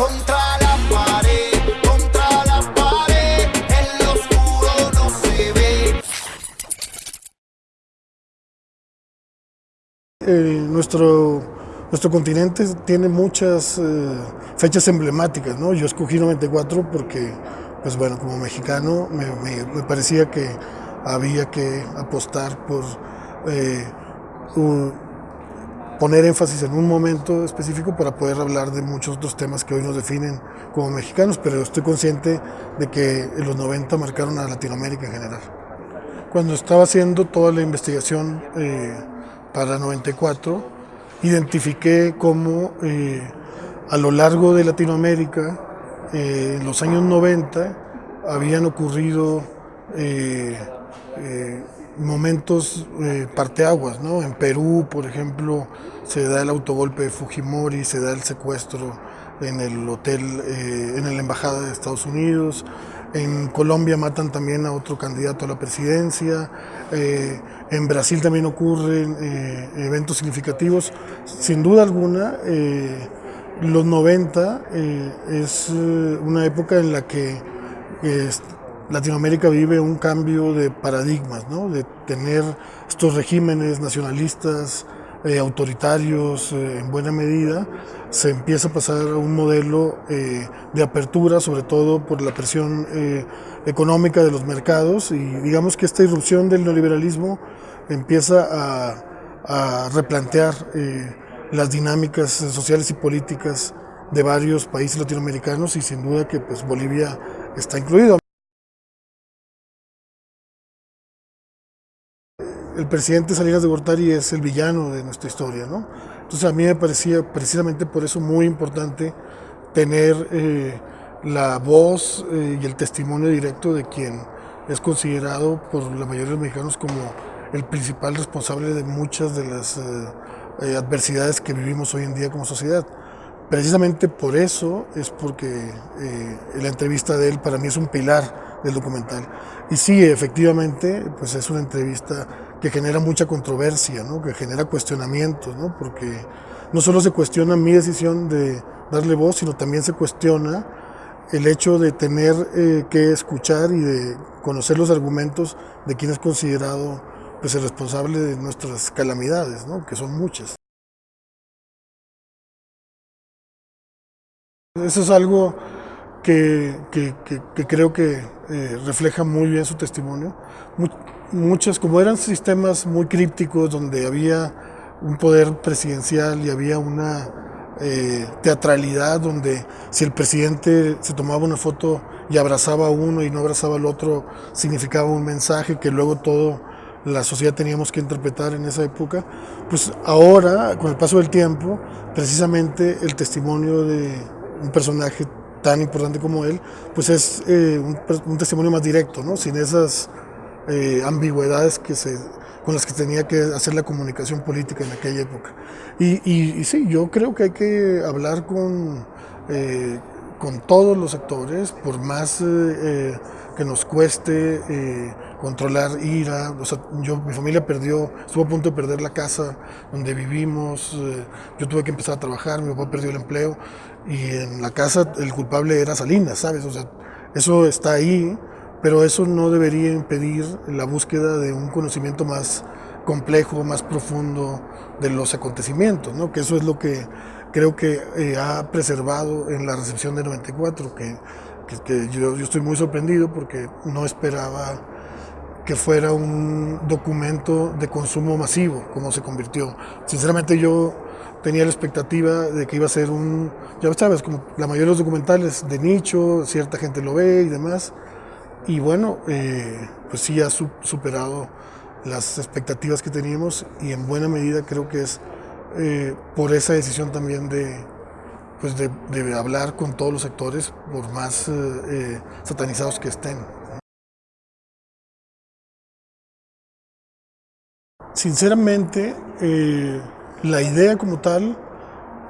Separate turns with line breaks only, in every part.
contra la pared, contra la pared, oscuro no se ve.
Eh, nuestro, nuestro continente tiene muchas eh, fechas emblemáticas, ¿no? Yo escogí 94 porque, pues bueno, como mexicano me, me- me parecía que había que apostar por eh, un- poner énfasis en un momento específico para poder hablar de muchos otros temas que hoy nos definen como mexicanos, pero estoy consciente de que los 90 marcaron a Latinoamérica en general. Cuando estaba haciendo toda la investigación eh, para 94, identifiqué cómo eh, a lo largo de Latinoamérica, eh, en los años 90, habían ocurrido momentos eh, parteaguas, ¿no? En Perú, por ejemplo, se da el autogolpe de Fujimori, se da el secuestro en el hotel, eh, en la embajada de Estados Unidos. En Colombia matan también a otro candidato a la presidencia. eh, en Brasil también ocurren eh, eventos significativos. Sin duda alguna, eh, los 90 eh, es una época en la que Latinoamérica vive un cambio de paradigmas, de tener estos regímenes nacionalistas, eh, autoritarios eh, en buena medida, se empieza a pasar a un modelo eh, de apertura, sobre todo por la presión económica de los mercados y digamos que esta irrupción del neoliberalismo empieza a, a replantear las dinámicas sociales y políticas de varios países latinoamericanos y sin duda que pues Bolivia está incluido. El presidente Salinas de Gortari es el villano de nuestra historia, ¿no? Entonces a mí me parecía precisamente por eso muy importante tener eh, la voz eh, y el testimonio directo de quien es considerado por la mayoría de los mexicanos como el principal responsable de muchas de las eh, adversidades que vivimos hoy en día como sociedad. Precisamente por eso es porque la entrevista de él para mí es un pilar del documental. Y sí, efectivamente, pues es una entrevista que genera mucha controversia, ¿no? que genera cuestionamientos, ¿no? porque no solo se cuestiona mi decisión de darle voz, sino también se cuestiona el hecho de tener eh, que escuchar y de conocer los argumentos de quien es considerado pues, el responsable de nuestras calamidades, ¿no? que son muchas. Eso es algo que, que, que, que creo que eh, refleja muy bien su testimonio. Much, muchas, como eran sistemas muy crípticos, donde había un poder presidencial y había una eh, teatralidad, donde si el presidente se tomaba una foto y abrazaba a uno y no abrazaba al otro, significaba un mensaje que luego todo la sociedad teníamos que interpretar en esa época, pues ahora, con el paso del tiempo, precisamente el testimonio de un personaje tan importante como él, pues es eh, un, testimonio más directo, ¿no? sin esas eh, ambigüedades que se, con las que tenía que hacer la comunicación política en aquella época. Y, sí, yo creo que hay que hablar con, eh, con todos los actores, por más que nos cueste eh, controlar ira. O sea, yo, mi familia perdió, estuvo a punto de perder la casa donde vivimos, eh, yo tuve que empezar a trabajar, mi papá perdió el empleo y en la casa el culpable era Salinas, ¿sabes? O sea, eso está ahí, pero eso no debería impedir la búsqueda de un conocimiento más complejo, más profundo de los acontecimientos, ¿no? Que eso es lo que creo que eh, ha preservado en la recepción de 94, que, que, que yo, yo, estoy muy sorprendido porque no esperaba que fuera un documento de consumo masivo, como se convirtió. Sinceramente yo tenía la expectativa de que iba a ser un, ya sabes, como la mayoría de los documentales de nicho, cierta gente lo ve y demás, y bueno, eh, pues sí ha superado las expectativas que teníamos y en buena medida creo que es eh, por esa decisión también de, pues de, hablar con todos los actores, por más eh, satanizados que estén. Sinceramente, eh, la idea como tal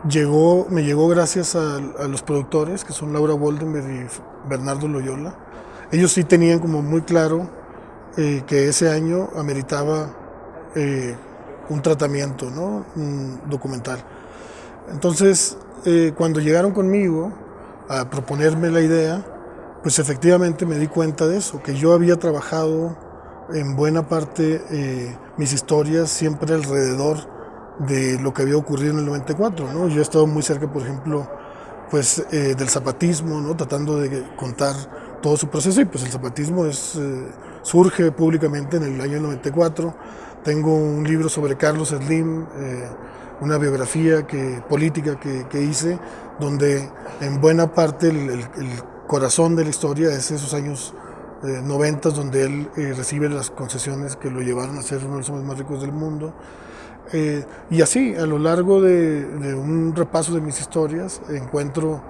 llegó, me llegó gracias a, los productores, que son Laura Woldenberg y Bernardo Loyola. Ellos sí tenían como muy claro eh, que ese año ameritaba eh, un tratamiento, ¿no? un documental. Entonces, eh, cuando llegaron conmigo, a proponerme la idea, pues efectivamente me di cuenta de eso, que yo había trabajado en buena parte eh, mis historias siempre alrededor de lo que había ocurrido en el 94. ¿no? Yo he estado muy cerca, por ejemplo, pues, eh, del zapatismo, ¿no? tratando de contar todo su proceso y pues el zapatismo eh, surge públicamente en el año 94. Tengo un libro sobre Carlos Slim, una biografía que, política que, que, hice, donde en buena parte el, corazón de la historia es esos años eh, 90 donde él eh, recibe las concesiones que lo llevaron a ser uno de los hombres más ricos del mundo. Eh, y así, a lo largo de, un repaso de mis historias, encuentro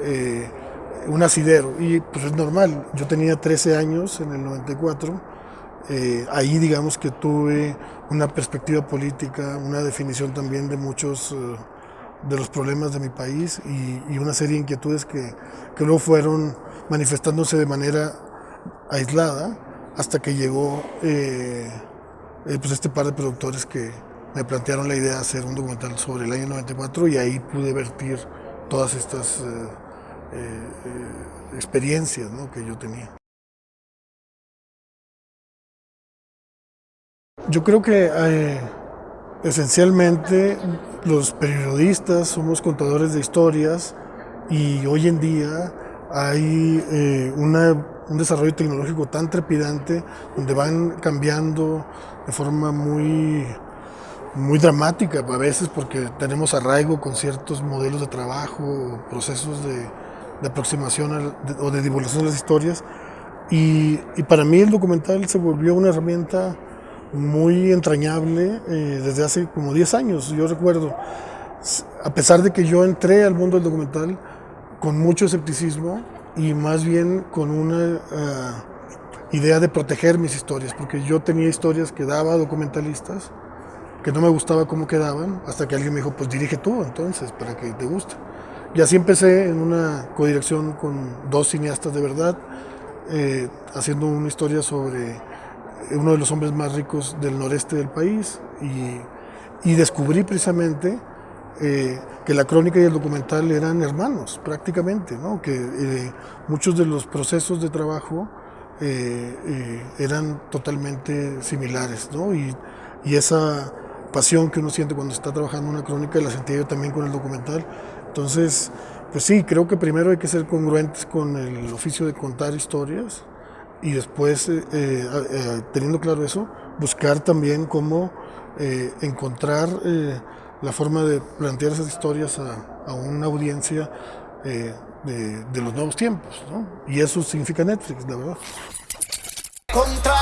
eh, un asidero. Y pues es normal, yo tenía 13 años en el 94 eh, ahí digamos que tuve una perspectiva política, una definición también de muchos eh, de los problemas de mi país y, una serie de inquietudes que, que, luego fueron manifestándose de manera aislada hasta que llegó eh, pues este par de productores que me plantearon la idea de hacer un documental sobre el año 94 y ahí pude vertir todas estas experiencias que yo tenía. Yo creo que eh, esencialmente los periodistas somos contadores de historias y hoy en día hay eh, un desarrollo tecnológico tan trepidante donde van cambiando de forma muy, muy dramática a veces porque tenemos arraigo con ciertos modelos de trabajo, procesos de, de aproximación o de divulgación de las historias. Y para mí el documental se volvió una herramienta muy entrañable eh, desde hace como 10 años. Yo recuerdo, a pesar de que yo entré al mundo del documental con mucho escepticismo y más bien con una uh, idea de proteger mis historias, porque yo tenía historias que daba a documentalistas que no me gustaba cómo quedaban, hasta que alguien me dijo, pues dirige tú entonces, para que te guste. Y así empecé en una codirección con dos cineastas de verdad, eh, haciendo una historia sobre uno de los hombres más ricos del noreste del país y, y descubrí precisamente eh, que la crónica y el documental eran hermanos prácticamente, ¿no? que eh, muchos de los procesos de trabajo eh, eran totalmente similares ¿no? y, y, esa pasión que uno siente cuando está trabajando una crónica la sentía yo también con el documental. Entonces, pues sí, creo que primero hay que ser congruentes con el oficio de contar historias y después, eh, eh, eh, teniendo claro eso, buscar también cómo encontrar la forma de plantear esas historias a, a una audiencia de, de, los nuevos tiempos. Y eso significa Netflix, la verdad.
Contra